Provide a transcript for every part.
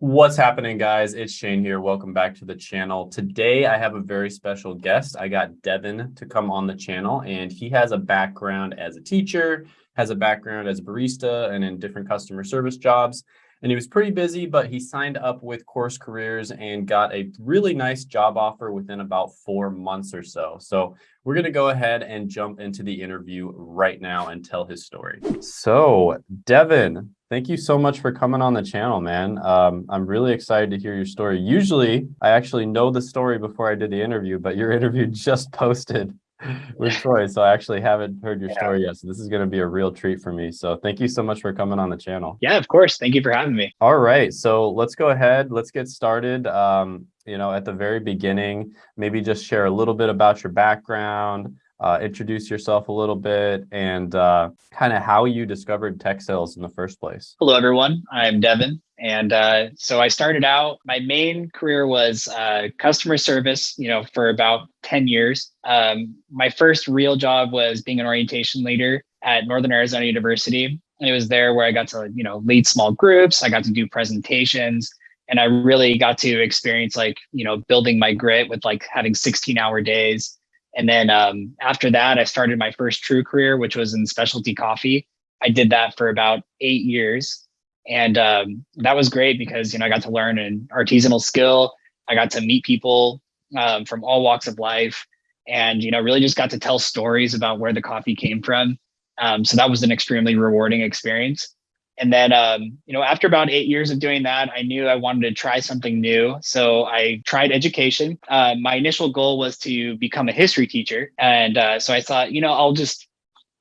What's happening, guys? It's Shane here. Welcome back to the channel. Today, I have a very special guest. I got Devin to come on the channel, and he has a background as a teacher, has a background as a barista, and in different customer service jobs. And he was pretty busy, but he signed up with Course Careers and got a really nice job offer within about four months or so. So we're going to go ahead and jump into the interview right now and tell his story. So, Devin, Thank you so much for coming on the channel, man. Um, I'm really excited to hear your story. Usually, I actually know the story before I did the interview, but your interview just posted with Troy, so I actually haven't heard your yeah. story yet. So this is going to be a real treat for me. So thank you so much for coming on the channel. Yeah, of course. Thank you for having me. All right, so let's go ahead. Let's get started. Um, you know, at the very beginning, maybe just share a little bit about your background, uh, introduce yourself a little bit and uh, kind of how you discovered tech sales in the first place. Hello, everyone. I'm Devin. And uh, so I started out, my main career was uh, customer service, you know, for about 10 years. Um, my first real job was being an orientation leader at Northern Arizona University. And it was there where I got to, you know, lead small groups. I got to do presentations and I really got to experience like, you know, building my grit with like having 16 hour days and then um, after that, I started my first true career, which was in specialty coffee. I did that for about eight years. And um, that was great because, you know, I got to learn an artisanal skill. I got to meet people um, from all walks of life and, you know, really just got to tell stories about where the coffee came from. Um, so that was an extremely rewarding experience. And then, um, you know, after about eight years of doing that, I knew I wanted to try something new. So I tried education. Uh, my initial goal was to become a history teacher. And uh, so I thought, you know, I'll just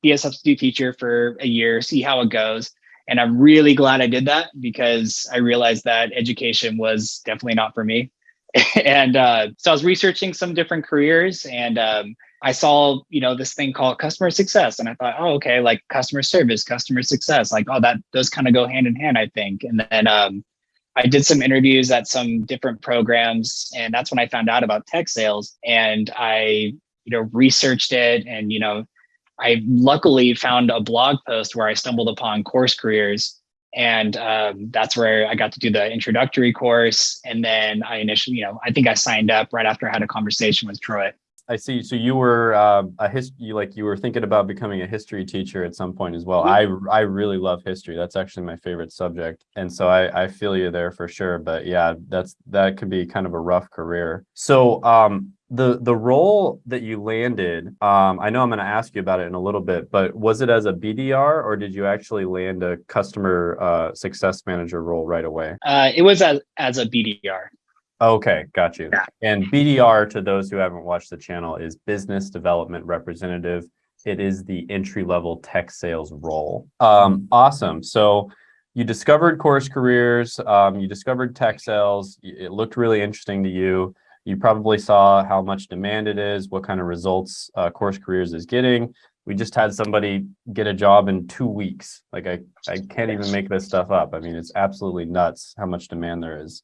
be a substitute teacher for a year, see how it goes. And I'm really glad I did that because I realized that education was definitely not for me. and uh, so I was researching some different careers and um, I saw, you know, this thing called customer success. And I thought, oh, okay, like customer service, customer success, like, oh, that does kind of go hand in hand, I think. And then um, I did some interviews at some different programs. And that's when I found out about tech sales. And I, you know, researched it. And, you know, I luckily found a blog post where I stumbled upon course careers. And um, that's where I got to do the introductory course. And then I initially, you know, I think I signed up right after I had a conversation with Troy. I see. So you were uh, a history, like you were thinking about becoming a history teacher at some point as well. Mm-hmm. I I really love history. That's actually my favorite subject, and so I I feel you there for sure. But yeah, that's that could be kind of a rough career. So um the the role that you landed, um I know I'm going to ask you about it in a little bit, but was it as a BDR or did you actually land a customer uh, success manager role right away? Uh, it was as as a BDR. Okay, got you. Yeah. And BDR, to those who haven't watched the channel, is Business Development Representative. It is the entry-level tech sales role. Um, awesome. So you discovered Course Careers, um, you discovered tech sales. It looked really interesting to you. You probably saw how much demand it is, what kind of results uh, Course Careers is getting. We just had somebody get a job in two weeks. Like I, I can't even make this stuff up. I mean, it's absolutely nuts how much demand there is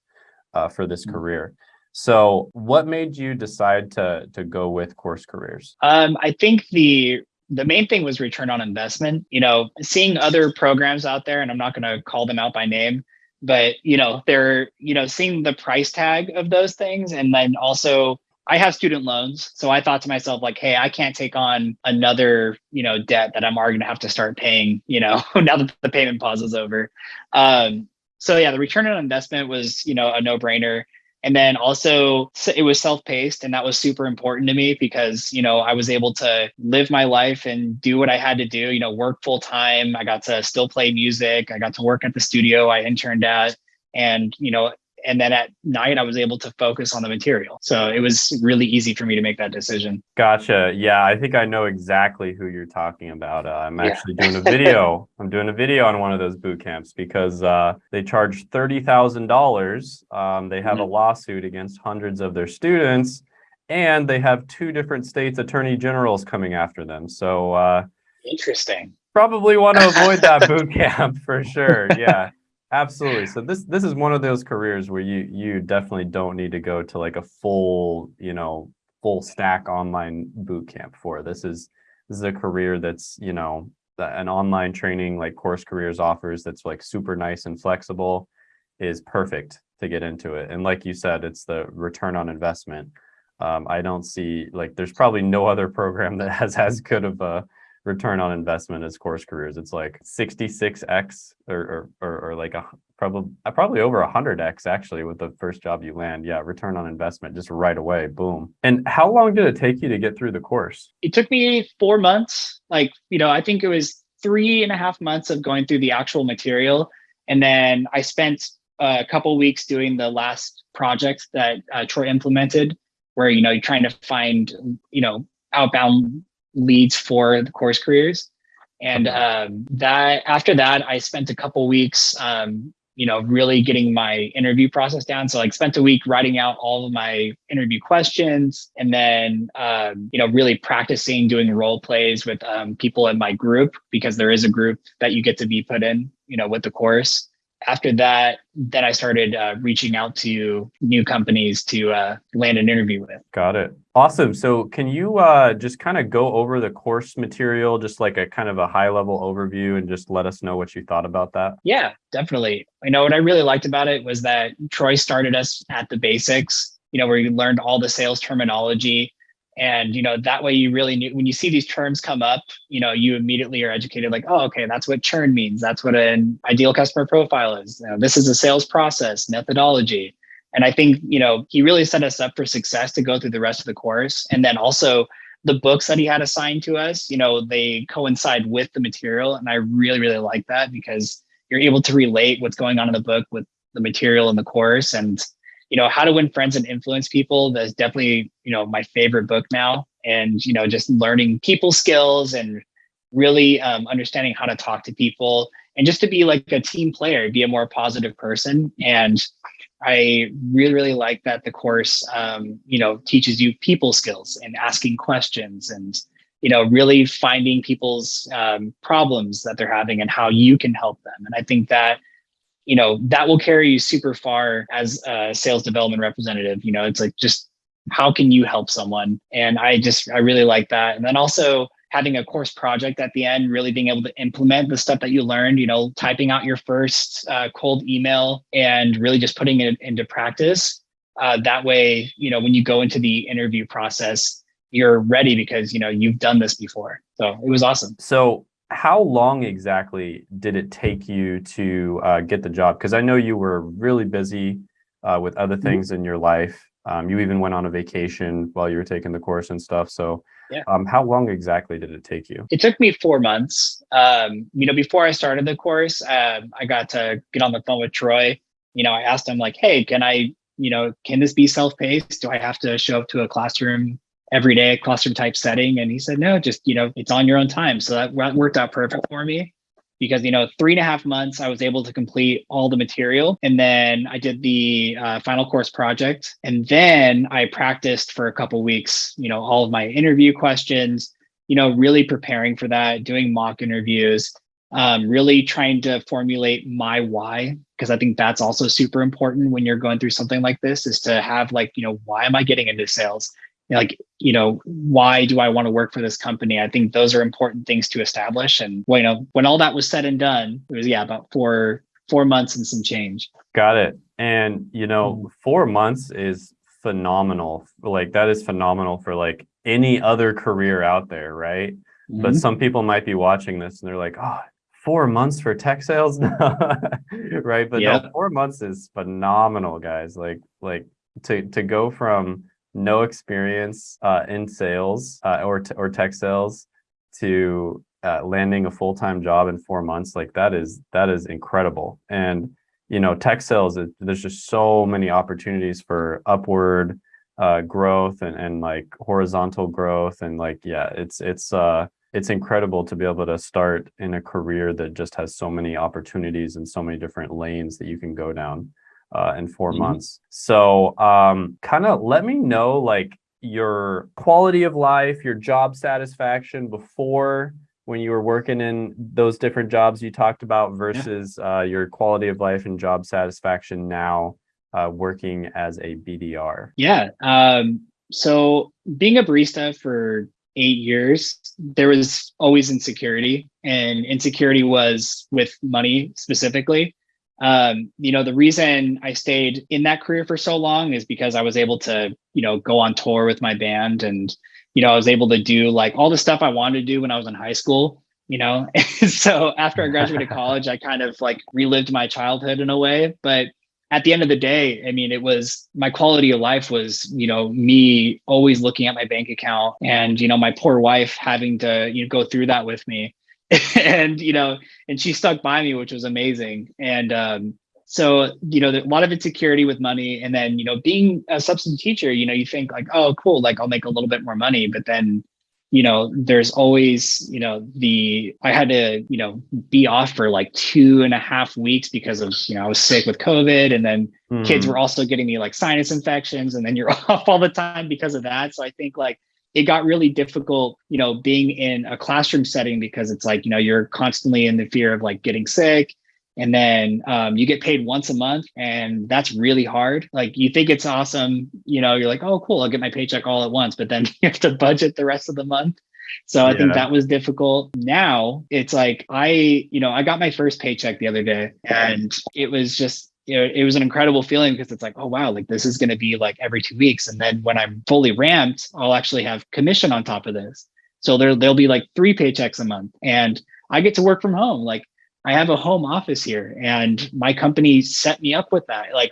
uh, for this mm. career. So what made you decide to to go with course careers? Um, I think the the main thing was return on investment. You know, seeing other programs out there, and I'm not going to call them out by name, but you know, they're you know seeing the price tag of those things, and then also I have student loans, so I thought to myself like, hey, I can't take on another you know debt that I'm already to have to start paying. You know, now that the payment pause is over. Um, so yeah, the return on investment was, you know, a no brainer. And then also it was self-paced and that was super important to me because, you know, I was able to live my life and do what I had to do, you know, work full time. I got to still play music. I got to work at the studio I interned at and, you know, and then at night i was able to focus on the material. So it was really easy for me to make that decision. Gotcha. Yeah i think i know exactly who you're talking about. Uh, i'm yeah. actually doing a video. I'm doing a video on one of those boot camps because uh, they charge $30000 um, they have mm -hmm. a mm-hmm. lawsuit against hundreds of their students and they have two different states attorney generals coming after them. So uh, interesting. probably want to avoid that boot camp for sure. Yeah Absolutely. So this this is one of those careers where you you definitely don't need to go to like a full, you know, full stack online boot camp for. This is this is a career that's, you know, an online training like course careers offers that's like super nice and flexible. is perfect to get into it. And like you said, it's the return on investment. Um, I don't see like there's probably no other program that has as good of a return on investment as course careers. It's like 66x or or, or, like a probably probably over 100x actually with the first job you land. Yeah, return on investment just right away. Boom. And how long did it take you to get through the course? It took me four months. Like you know, I think it was three and a half months of going through the actual material, and then I spent a couple weeks doing the last project that uh, Troy implemented, where you know you're trying to find you know outbound leads for the course careers. And um, that after that, I spent a couple weeks, um, you know, really getting my interview process down. So like spent a week writing out all of my interview questions and then, um, you know, really practicing doing role plays with um, people in my group because there is a group that you get to be put in, you know, with the course after that, then I started uh, reaching out to new companies to uh, land an interview with. Got it. Awesome. So can you uh, just kind of go over the course material, just like a kind of a high level overview and just let us know what you thought about that? Yeah, definitely. You know, what I really liked about it was that Troy started us at the basics, you know, where you learned all the sales terminology, and you know that way you really knew when you see these terms come up you know you immediately are educated like oh okay that's what churn means. That's what an ideal customer profile is. You know, this is a sales process methodology. And i think you know he really set us up for success to go through the rest of the course. And then also the books that he had assigned to us you know they coincide with the material. And i really really like that because you're able to relate what's going on in the book with the material in the course. And you know, How to Win Friends and Influence People. That's definitely, you know, my favorite book now. And, you know, just learning people skills and really um, understanding how to talk to people and just to be like a team player, be a more positive person. And I really, really like that the course, um, you know, teaches you people skills and asking questions and, you know, really finding people's um, problems that they're having and how you can help them. And I think that you know, that will carry you super far as a sales development representative. You know, it's like just how can you help someone? And I just, I really like that. And then also having a course project at the end, really being able to implement the stuff that you learned, you know, typing out your first uh, cold email and really just putting it into practice. Uh, that way, you know, when you go into the interview process, you're ready because, you know, you've done this before. So it was awesome. So how long exactly did it take you to uh, get the job? Because I know you were really busy uh, with other mm-hmm. things mm -hmm. in your life. Um, you even went on a vacation while you were taking the course and stuff. So yeah. um, how long exactly did it take you? It took me four months. Um, you know, before I started the course, um, I got to get on the phone with Troy. You know, I asked him like, hey, can I, you know, can this be self-paced? Do I have to show up to a classroom everyday classroom type setting. And he said, no, just, you know, it's on your own time. So that worked out perfect for me because, you know, three and a half months, I was able to complete all the material. And then I did the uh, final course project. And then I practiced for a couple weeks, you know, all of my interview questions, you know, really preparing for that, doing mock interviews, um, really trying to formulate my why, because I think that's also super important when you're going through something like this is to have like, you know, why am I getting into sales? Like you know why do i want to work for this company? I think those are important things to establish. And well, you know when all that was said and done it was yeah about four four months and some change. Got it. And you know mm-hmm. four months is phenomenal. Like that is phenomenal for like any other career out there right? Mm-hmm. but some people might be watching this and they're like oh four months for tech sales? Right? But yeah. no, four months is phenomenal guys. Like like to to go from no experience uh, in sales uh, or, or tech sales to uh, landing a full-time job in four months, like that is that is incredible. And you know, tech sales, it, there's just so many opportunities for upward uh, growth and, and like horizontal growth, and like yeah, it's it's uh it's incredible to be able to start in a career that just has so many opportunities and so many different lanes that you can go down uh, in 4 mm -hmm. months. So um, kind of let me know like your quality of life, your job satisfaction before when you were working in those different jobs you talked about versus yeah. uh, your quality of life and job satisfaction now uh, working as a BDR. Yeah. Um, so being a barista for eight years, there was always insecurity and insecurity was with money specifically um, you know, the reason I stayed in that career for so long is because I was able to, you know, go on tour with my band and, you know, I was able to do like all the stuff I wanted to do when I was in high school, you know. so after I graduated college, I kind of like relived my childhood in a way. But at the end of the day, I mean, it was my quality of life was, you know, me always looking at my bank account and, you know, my poor wife having to, you know, go through that with me. and you know, and she stuck by me, which was amazing. And um, so you know, a lot of insecurity with money, and then you know, being a substitute teacher, you know, you think like, oh, cool, like I'll make a little bit more money, but then you know there's always you know the i had to you know be off for like two and a half weeks because of you know i was sick with covid and then mm. kids were also getting me like sinus infections and then you're off all the time because of that so i think like it got really difficult, you know, being in a classroom setting because it's like, you know, you're constantly in the fear of like getting sick. And then um, you get paid once a month, and that's really hard. Like you think it's awesome, you know, you're like, oh, cool, I'll get my paycheck all at once, but then you have to budget the rest of the month. So I yeah. think that was difficult. Now it's like I, you know, I got my first paycheck the other day, and it was just you know, it was an incredible feeling because it's like, oh wow, like this is going to be like every two weeks, and then when I'm fully ramped, I'll actually have commission on top of this. So there there'll be like three paychecks a month, and I get to work from home. Like I have a home office here, and my company set me up with that. Like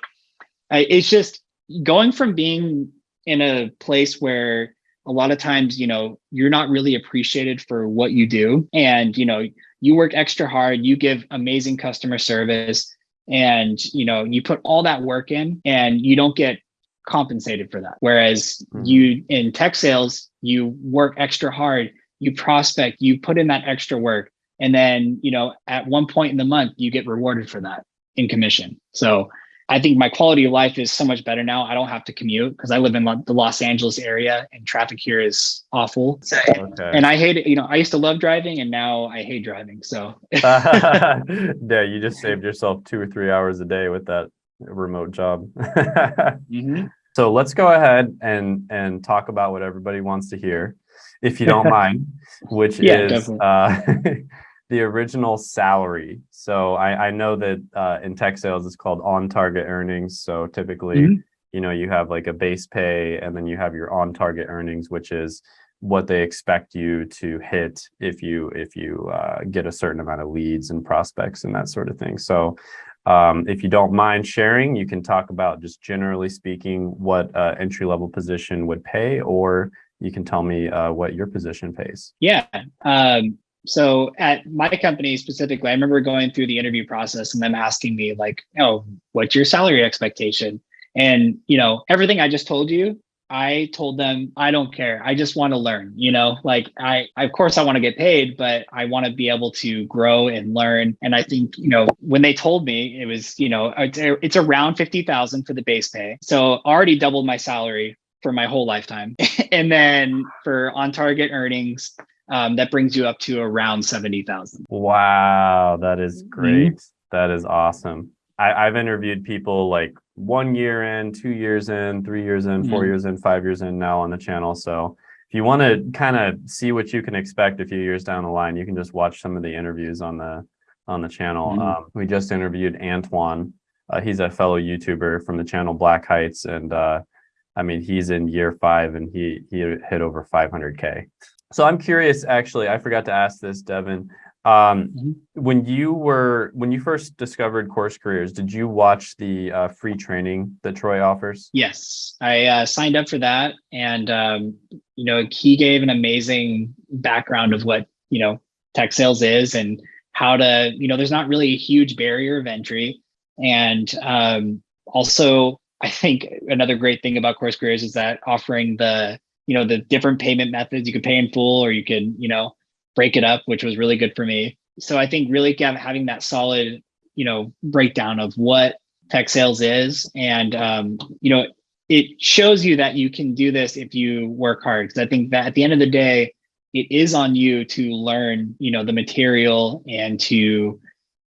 I, it's just going from being in a place where a lot of times, you know, you're not really appreciated for what you do, and you know, you work extra hard, you give amazing customer service and you know you put all that work in and you don't get compensated for that whereas mm-hmm. you in tech sales you work extra hard you prospect you put in that extra work and then you know at one point in the month you get rewarded for that in commission so I think my quality of life is so much better now. I don't have to commute because I live in the Los Angeles area and traffic here is awful. Okay. And I hate it. You know, I used to love driving and now I hate driving. So yeah, you just saved yourself two or three hours a day with that remote job. mm-hmm. So let's go ahead and and talk about what everybody wants to hear, if you don't mind, which yeah, is uh, the original salary. So I, I know that uh, in tech sales, it's called on target earnings. So typically, mm -hmm. you know, you have like a base pay and then you have your on target earnings, which is what they expect you to hit if you if you uh, get a certain amount of leads and prospects and that sort of thing. So um, if you don't mind sharing, you can talk about just generally speaking what uh, entry level position would pay, or you can tell me uh, what your position pays. Yeah. Um, so at my company specifically, I remember going through the interview process and them asking me like, oh, what's your salary expectation? And, you know, everything I just told you, I told them, I don't care. I just want to learn, you know, like I, of course I want to get paid, but I want to be able to grow and learn. And I think, you know, when they told me it was, you know, it's, it's around 50,000 for the base pay. So already doubled my salary for my whole lifetime. and then for on target earnings, um, that brings you up to around 70,000. Wow, that is mm-hmm. great. Mm -hmm. That is awesome. I, I've interviewed people like one year in, two years in, three years in, 4 mm -hmm. years in, five years in now on the channel. So if you want to kind of see what you can expect a few years down the line, you can just watch some of the interviews on the on the channel. Mm -hmm. um, we just interviewed Antoine. Uh, he's a fellow YouTuber from the channel Black Heights, and uh, I mean he's in year five and he he hit over 500k. So I'm curious, actually, I forgot to ask this, Devin. Um, mm -hmm. When you were, when you first discovered Course Careers, did you watch the uh, free training that Troy offers? Yes, I uh, signed up for that. And, um, you know, he gave an amazing background of what, you know, tech sales is and how to, you know, there's not really a huge barrier of entry. And um, also, I think another great thing about Course Careers is that offering the you know the different payment methods you could pay in full or you can you know break it up which was really good for me. So i think really having that solid you know breakdown of what tech sales is and um, you know it shows you that you can do this if you work hard. Because i think that at the end of the day it is on you to learn you know the material and to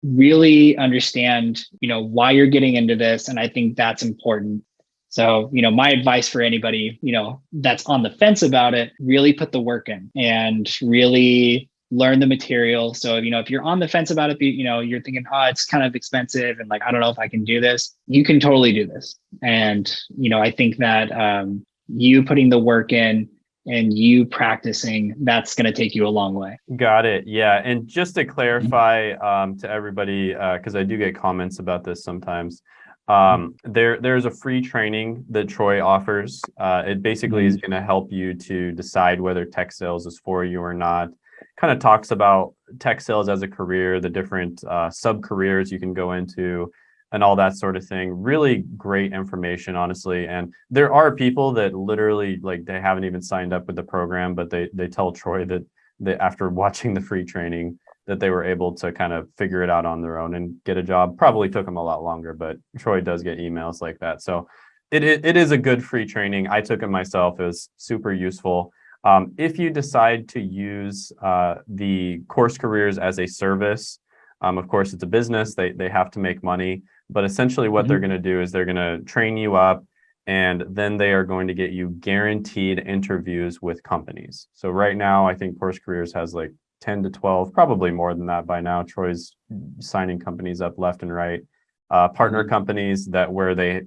really understand you know why you're getting into this. And i think that's important so, you know, my advice for anybody, you know, that's on the fence about it, really put the work in and really learn the material. So, you know, if you're on the fence about it, you know, you're thinking, oh, it's kind of expensive and like, I don't know if I can do this, you can totally do this. And, you know, I think that um, you putting the work in and you practicing, that's going to take you a long way. Got it. Yeah. And just to clarify um, to everybody, because uh, I do get comments about this sometimes. Um, there, there's a free training that Troy offers. Uh, it basically is going to help you to decide whether tech sales is for you or not. Kind of talks about tech sales as a career, the different uh, sub careers you can go into, and all that sort of thing. Really great information, honestly. And there are people that literally like they haven't even signed up with the program, but they they tell Troy that they after watching the free training that they were able to kind of figure it out on their own and get a job. Probably took them a lot longer, but Troy does get emails like that. So it, it, it is a good free training. I took it myself. It was super useful. Um, if you decide to use uh, the course careers as a service, um, of course, it's a business. They, they have to make money. But essentially what mm -hmm. they're going to do is they're going to train you up and then they are going to get you guaranteed interviews with companies. So right now, I think Course Careers has like 10 to 12, probably more than that by now. Troy's signing companies up left and right. Uh, partner mm-hmm. companies that where they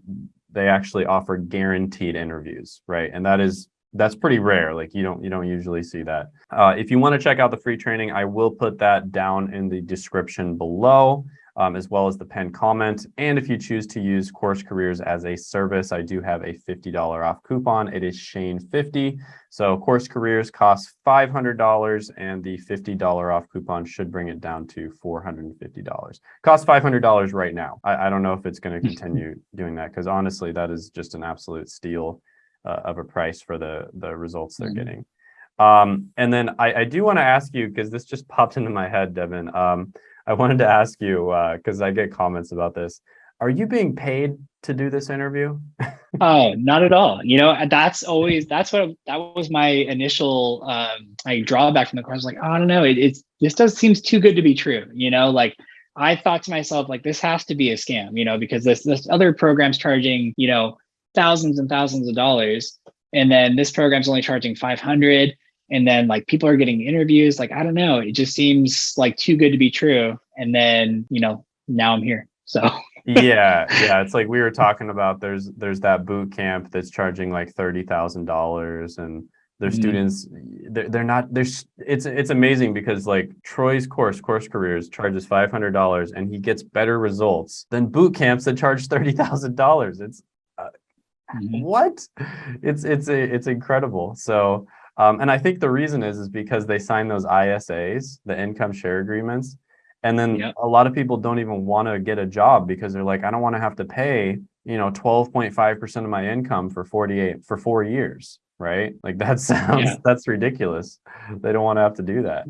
they actually offer guaranteed interviews, right? And that is that's pretty rare. Like you don't you don't usually see that. Uh, if you want to check out the free training, I will put that down in the description below um, as well as the pen comment. And if you choose to use Course Careers as a service, I do have a $50 off coupon. It is Shane50. So Course Careers costs $500 and the $50 off coupon should bring it down to $450. Costs $500 right now. I, I don't know if it's going to continue doing that because honestly, that is just an absolute steal uh, of a price for the, the results they're mm -hmm. getting. Um, and then I, I do want to ask you, because this just popped into my head, Devin. Um, I wanted to ask you, because uh, I get comments about this. Are you being paid to do this interview? oh, not at all. You know, that's always, that's what, that was my initial um, like drawback from the course. Like, oh, I don't know, it, it's, this does seems too good to be true. You know, like I thought to myself, like, this has to be a scam, you know, because this, this other program's charging, you know, thousands and thousands of dollars. And then this program's only charging 500 and then like people are getting interviews like i don't know it just seems like too good to be true and then you know now i'm here so. Yeah yeah it's like we were talking about there's there's that boot camp that's charging like thirty thousand dollars and their mm students they're, they're not there's it's it's amazing because like troy's course course careers charges five hundred dollars and he gets better results than boot camps that charge thirty thousand dollars. It's uh, mm what? It's it's a, it's incredible so um, and I think the reason is, is because they sign those ISAs, the income share agreements. And then yep. a lot of people don't even want to get a job because they're like, I don't want to have to pay, you know, 12.5% of my income for 48 for four years. Right. Like that sounds, yeah. that's ridiculous. They don't want to have to do that.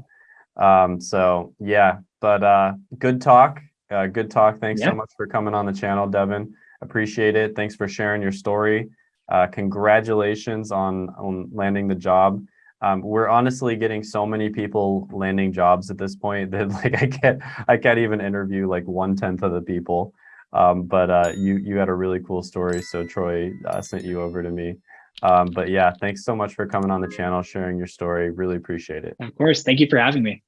Um, so yeah, but uh, good talk. Uh, good talk. Thanks yep. so much for coming on the channel, Devin. Appreciate it. Thanks for sharing your story. Uh, congratulations on, on landing the job. Um, we're honestly getting so many people landing jobs at this point that like I can't I can't even interview like one tenth of the people. Um, but uh, you you had a really cool story, so Troy uh, sent you over to me. Um, but yeah, thanks so much for coming on the channel, sharing your story. Really appreciate it. Of course, thank you for having me.